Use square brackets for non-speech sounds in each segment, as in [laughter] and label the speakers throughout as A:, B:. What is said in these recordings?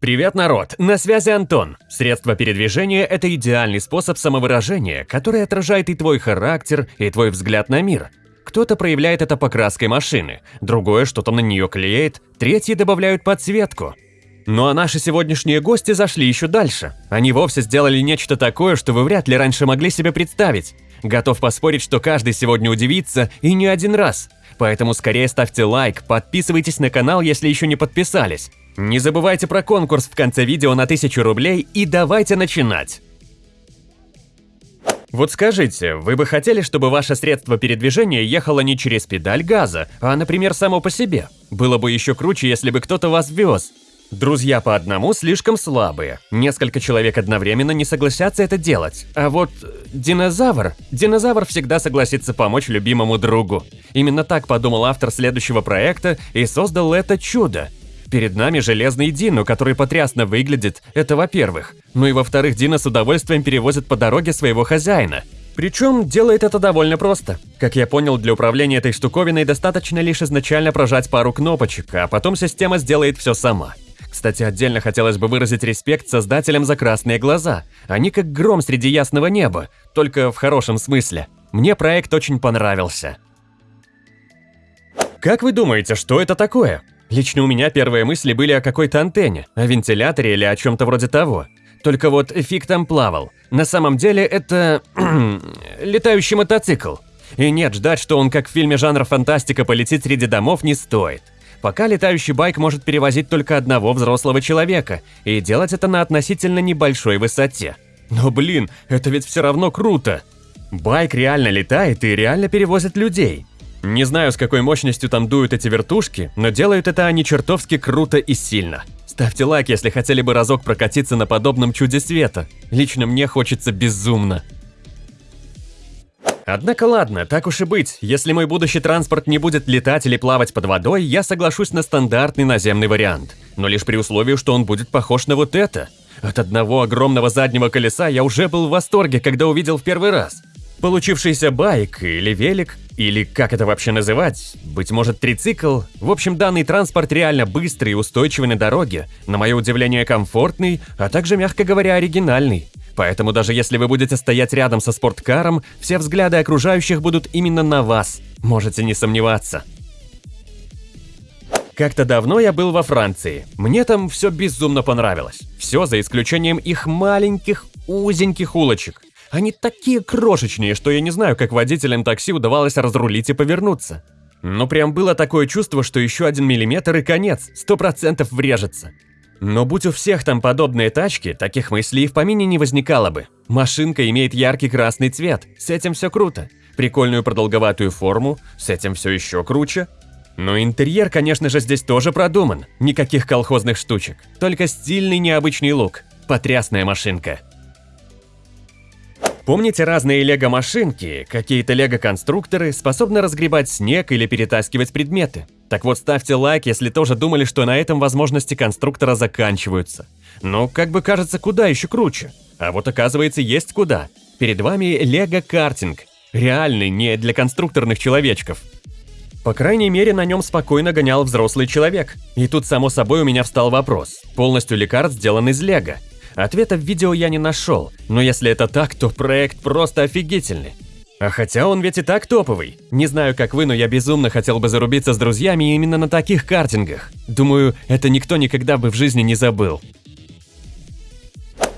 A: Привет, народ! На связи Антон. Средство передвижения – это идеальный способ самовыражения, который отражает и твой характер, и твой взгляд на мир. Кто-то проявляет это покраской машины, другое что-то на нее клеит, третьи добавляют подсветку. Ну а наши сегодняшние гости зашли еще дальше. Они вовсе сделали нечто такое, что вы вряд ли раньше могли себе представить. Готов поспорить, что каждый сегодня удивится, и не один раз. Поэтому скорее ставьте лайк, подписывайтесь на канал, если еще не подписались. Не забывайте про конкурс в конце видео на 1000 рублей и давайте начинать! Вот скажите, вы бы хотели, чтобы ваше средство передвижения ехало не через педаль газа, а, например, само по себе? Было бы еще круче, если бы кто-то вас вез. Друзья по одному слишком слабые. Несколько человек одновременно не согласятся это делать. А вот динозавр... Динозавр всегда согласится помочь любимому другу. Именно так подумал автор следующего проекта и создал это чудо. Перед нами железный Дино, который потрясно выглядит, это во-первых. Ну и во-вторых, Дино с удовольствием перевозит по дороге своего хозяина. Причем делает это довольно просто. Как я понял, для управления этой штуковиной достаточно лишь изначально прожать пару кнопочек, а потом система сделает все сама. Кстати, отдельно хотелось бы выразить респект создателям за красные глаза. Они как гром среди ясного неба, только в хорошем смысле. Мне проект очень понравился. Как вы думаете, что это такое? Лично у меня первые мысли были о какой-то антенне, о вентиляторе или о чем-то вроде того. Только вот фиг там плавал. На самом деле это... [clears throat] летающий мотоцикл. И нет, ждать, что он как в фильме жанра фантастика полетит среди домов не стоит. Пока летающий байк может перевозить только одного взрослого человека, и делать это на относительно небольшой высоте. Но блин, это ведь все равно круто. Байк реально летает и реально перевозит людей. Не знаю, с какой мощностью там дуют эти вертушки, но делают это они чертовски круто и сильно. Ставьте лайк, если хотели бы разок прокатиться на подобном чуде света. Лично мне хочется безумно. Однако ладно, так уж и быть, если мой будущий транспорт не будет летать или плавать под водой, я соглашусь на стандартный наземный вариант. Но лишь при условии, что он будет похож на вот это. От одного огромного заднего колеса я уже был в восторге, когда увидел в первый раз. Получившийся байк или велик, или как это вообще называть, быть может трицикл, в общем данный транспорт реально быстрый и устойчивый на дороге, на мое удивление комфортный, а также, мягко говоря, оригинальный. Поэтому даже если вы будете стоять рядом со спорткаром, все взгляды окружающих будут именно на вас, можете не сомневаться. Как-то давно я был во Франции. Мне там все безумно понравилось. Все за исключением их маленьких, узеньких улочек. Они такие крошечные, что я не знаю, как водителям такси удавалось разрулить и повернуться. Но прям было такое чувство, что еще один миллиметр и конец, сто процентов врежется. Но будь у всех там подобные тачки, таких мыслей в помине не возникало бы. Машинка имеет яркий красный цвет, с этим все круто. Прикольную продолговатую форму, с этим все еще круче. Но интерьер, конечно же, здесь тоже продуман. Никаких колхозных штучек, только стильный необычный лук. Потрясная машинка. Помните разные лего-машинки, какие-то лего-конструкторы способны разгребать снег или перетаскивать предметы? Так вот, ставьте лайк, если тоже думали, что на этом возможности конструктора заканчиваются. Ну, как бы кажется, куда еще круче. А вот оказывается, есть куда. Перед вами лего-картинг. Реальный, не для конструкторных человечков. По крайней мере, на нем спокойно гонял взрослый человек. И тут, само собой, у меня встал вопрос. Полностью ли карт сделан из лего? Ответа в видео я не нашел, но если это так, то проект просто офигительный. А хотя он ведь и так топовый. Не знаю, как вы, но я безумно хотел бы зарубиться с друзьями именно на таких картингах. Думаю, это никто никогда бы в жизни не забыл.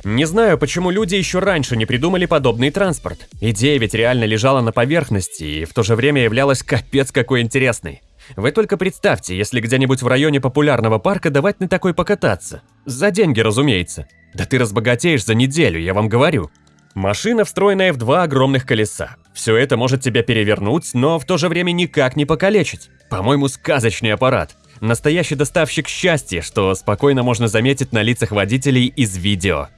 A: Не знаю, почему люди еще раньше не придумали подобный транспорт. Идея ведь реально лежала на поверхности и в то же время являлась капец какой интересной. Вы только представьте, если где-нибудь в районе популярного парка давать на такой покататься. За деньги, разумеется. Да ты разбогатеешь за неделю, я вам говорю. Машина, встроенная в два огромных колеса. Все это может тебя перевернуть, но в то же время никак не покалечить. По-моему, сказочный аппарат. Настоящий доставщик счастья, что спокойно можно заметить на лицах водителей из видео.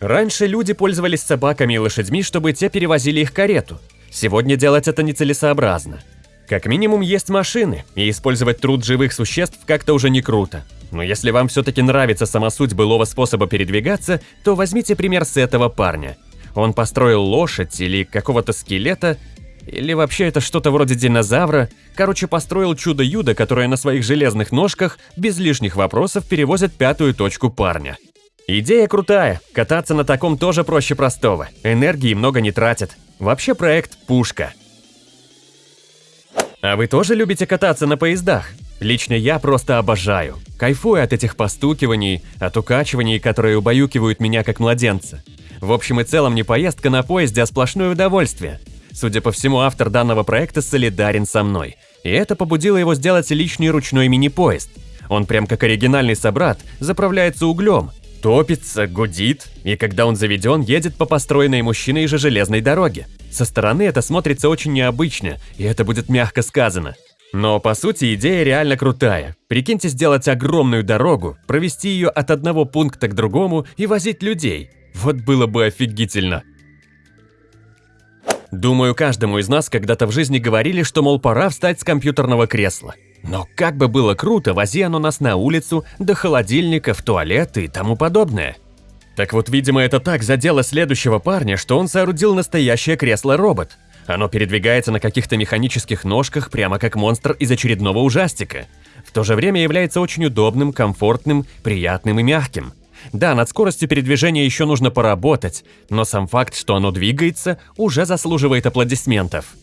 A: Раньше люди пользовались собаками и лошадьми, чтобы те перевозили их карету. Сегодня делать это нецелесообразно. Как минимум есть машины, и использовать труд живых существ как-то уже не круто. Но если вам все-таки нравится сама суть былого способа передвигаться, то возьмите пример с этого парня. Он построил лошадь или какого-то скелета, Или вообще это что-то вроде динозавра? Короче, построил чудо-юдо, которое на своих железных ножках без лишних вопросов перевозит пятую точку парня. Идея крутая, кататься на таком тоже проще простого, энергии много не тратит. Вообще проект пушка. А вы тоже любите кататься на поездах? Лично я просто обожаю. Кайфую от этих постукиваний, от укачиваний, которые убаюкивают меня как младенца. В общем и целом не поездка на поезде, а сплошное удовольствие. Судя по всему, автор данного проекта солидарен со мной. И это побудило его сделать личный ручной мини-поезд. Он прям как оригинальный собрат, заправляется углем, топится, гудит, и когда он заведен, едет по построенной мужчиной же железной дороге. Со стороны это смотрится очень необычно, и это будет мягко сказано. Но по сути идея реально крутая. Прикиньте сделать огромную дорогу, провести ее от одного пункта к другому и возить людей. Вот было бы офигительно. Думаю, каждому из нас когда-то в жизни говорили, что, мол, пора встать с компьютерного кресла. Но как бы было круто, вози оно нас на улицу, до холодильника, в туалет и тому подобное. Так вот, видимо, это так задело следующего парня, что он соорудил настоящее кресло-робот. Оно передвигается на каких-то механических ножках, прямо как монстр из очередного ужастика. В то же время является очень удобным, комфортным, приятным и мягким. Да, над скоростью передвижения еще нужно поработать, но сам факт, что оно двигается, уже заслуживает аплодисментов.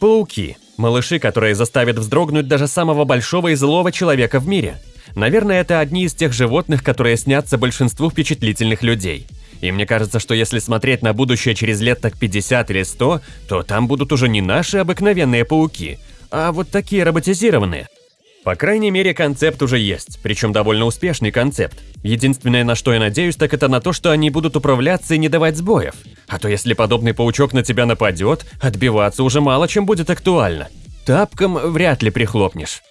A: Пауки. Малыши, которые заставят вздрогнуть даже самого большого и злого человека в мире. Наверное, это одни из тех животных, которые снятся большинству впечатлительных людей. И мне кажется, что если смотреть на будущее через лет так 50 или 100, то там будут уже не наши обыкновенные пауки, а вот такие роботизированные. По крайней мере, концепт уже есть, причем довольно успешный концепт. Единственное, на что я надеюсь, так это на то, что они будут управляться и не давать сбоев. А то если подобный паучок на тебя нападет, отбиваться уже мало чем будет актуально. Тапком вряд ли прихлопнешь.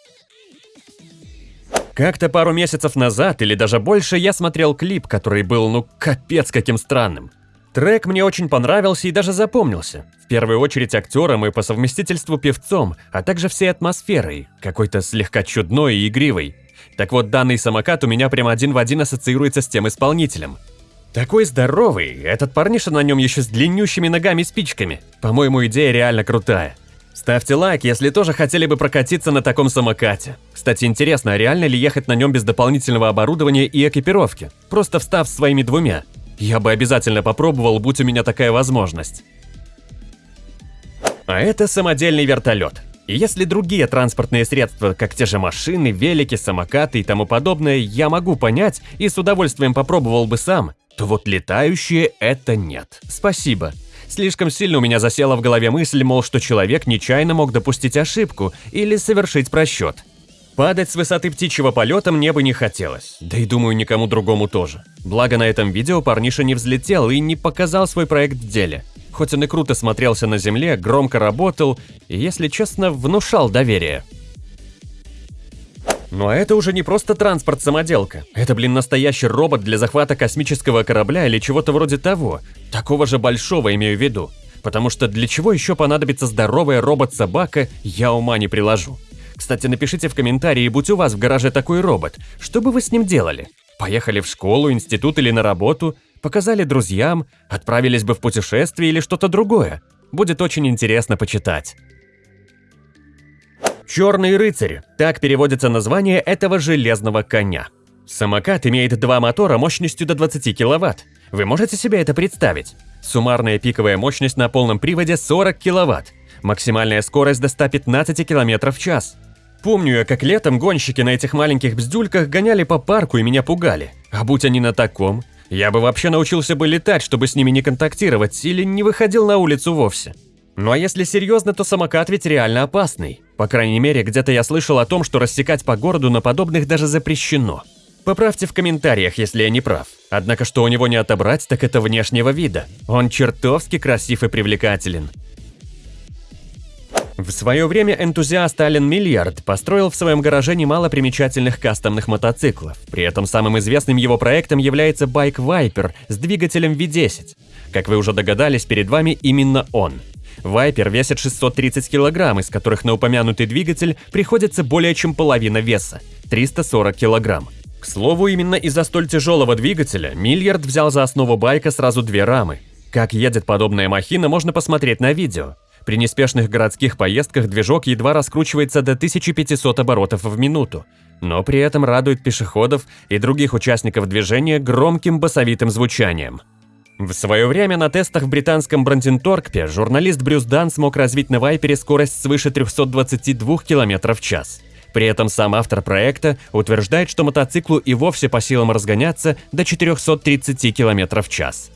A: Как-то пару месяцев назад или даже больше я смотрел клип, который был ну капец каким странным. Трек мне очень понравился и даже запомнился. В первую очередь актером и по совместительству певцом, а также всей атмосферой, какой-то слегка чудной и игривой. Так вот, данный самокат у меня прямо один в один ассоциируется с тем исполнителем. Такой здоровый, этот парниша на нем еще с длиннющими ногами-спичками. По-моему, идея реально крутая. Ставьте лайк, если тоже хотели бы прокатиться на таком самокате. Кстати, интересно, а реально ли ехать на нем без дополнительного оборудования и экипировки, просто встав своими двумя? Я бы обязательно попробовал, будь у меня такая возможность. А это самодельный вертолет. И если другие транспортные средства, как те же машины, велики, самокаты и тому подобное, я могу понять и с удовольствием попробовал бы сам, то вот летающие это нет. Спасибо. Слишком сильно у меня засела в голове мысль, мол, что человек нечаянно мог допустить ошибку или совершить просчет. Падать с высоты птичьего полета мне бы не хотелось, да и думаю никому другому тоже. Благо на этом видео парниша не взлетел и не показал свой проект в деле. Хоть он и круто смотрелся на земле, громко работал и, если честно, внушал доверие. Но это уже не просто транспорт-самоделка. Это, блин, настоящий робот для захвата космического корабля или чего-то вроде того. Такого же большого имею в виду. Потому что для чего еще понадобится здоровая робот-собака, я ума не приложу. Кстати, напишите в комментарии, будь у вас в гараже такой робот, что бы вы с ним делали? Поехали в школу, институт или на работу, показали друзьям, отправились бы в путешествие или что-то другое. Будет очень интересно почитать. Черный рыцарь – так переводится название этого железного коня. Самокат имеет два мотора мощностью до 20 кВт. Вы можете себе это представить? Суммарная пиковая мощность на полном приводе 40 кВт. Максимальная скорость до 115 км в час. Помню я, как летом гонщики на этих маленьких бздюльках гоняли по парку и меня пугали. А будь они на таком, я бы вообще научился бы летать, чтобы с ними не контактировать, или не выходил на улицу вовсе. Ну а если серьезно, то самокат ведь реально опасный. По крайней мере, где-то я слышал о том, что рассекать по городу на подобных даже запрещено. Поправьте в комментариях, если я не прав. Однако, что у него не отобрать, так это внешнего вида. Он чертовски красив и привлекателен. В свое время энтузиаст Ален Миллиард построил в своем гараже немало примечательных кастомных мотоциклов. При этом самым известным его проектом является байк Viper с двигателем V10. Как вы уже догадались, перед вами именно он. Viper весит 630 кг, из которых на упомянутый двигатель приходится более чем половина веса – 340 кг. К слову, именно из-за столь тяжелого двигателя Миллиард взял за основу байка сразу две рамы Как едет подобная махина, можно посмотреть на видео. При неспешных городских поездках движок едва раскручивается до 1500 оборотов в минуту, но при этом радует пешеходов и других участников движения громким басовитым звучанием. В свое время на тестах в британском Бранденторкпе журналист Брюс Дан смог развить на Вайпере скорость свыше 322 км в час. При этом сам автор проекта утверждает, что мотоциклу и вовсе по силам разгоняться до 430 км в час.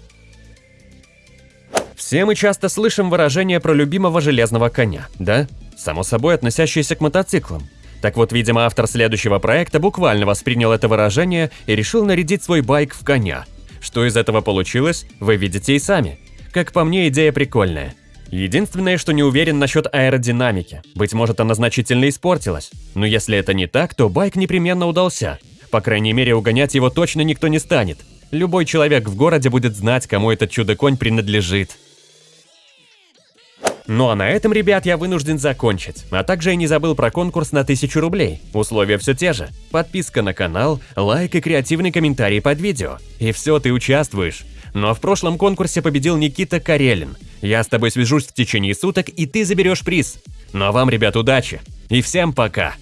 A: Все мы часто слышим выражение про любимого железного коня, да? Само собой относящееся к мотоциклам. Так вот, видимо, автор следующего проекта буквально воспринял это выражение и решил нарядить свой байк в коня. Что из этого получилось, вы видите и сами. Как по мне, идея прикольная. Единственное, что не уверен насчет аэродинамики. Быть может, она значительно испортилась. Но если это не так, то байк непременно удался. По крайней мере, угонять его точно никто не станет. Любой человек в городе будет знать, кому этот чудо-конь принадлежит. Ну а на этом, ребят, я вынужден закончить. А также я не забыл про конкурс на 1000 рублей. Условия все те же. Подписка на канал, лайк и креативный комментарий под видео. И все, ты участвуешь. Но в прошлом конкурсе победил Никита Карелин. Я с тобой свяжусь в течение суток, и ты заберешь приз. Ну а вам, ребят, удачи. И всем пока.